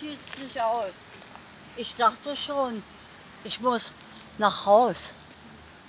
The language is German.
hielt es nicht aus. Ich dachte schon, ich muss nach Haus.